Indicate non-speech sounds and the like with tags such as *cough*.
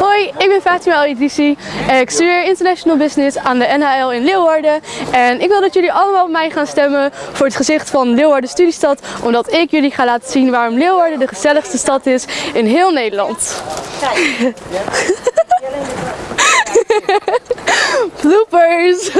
Hoi, ik ben Fatima Elidici. en ik studeer International Business aan de NHL in Leeuwarden. En ik wil dat jullie allemaal op mij gaan stemmen voor het gezicht van Leeuwarden Studiestad. Omdat ik jullie ga laten zien waarom Leeuwarden de gezelligste stad is in heel Nederland. *laughs* Bloopers!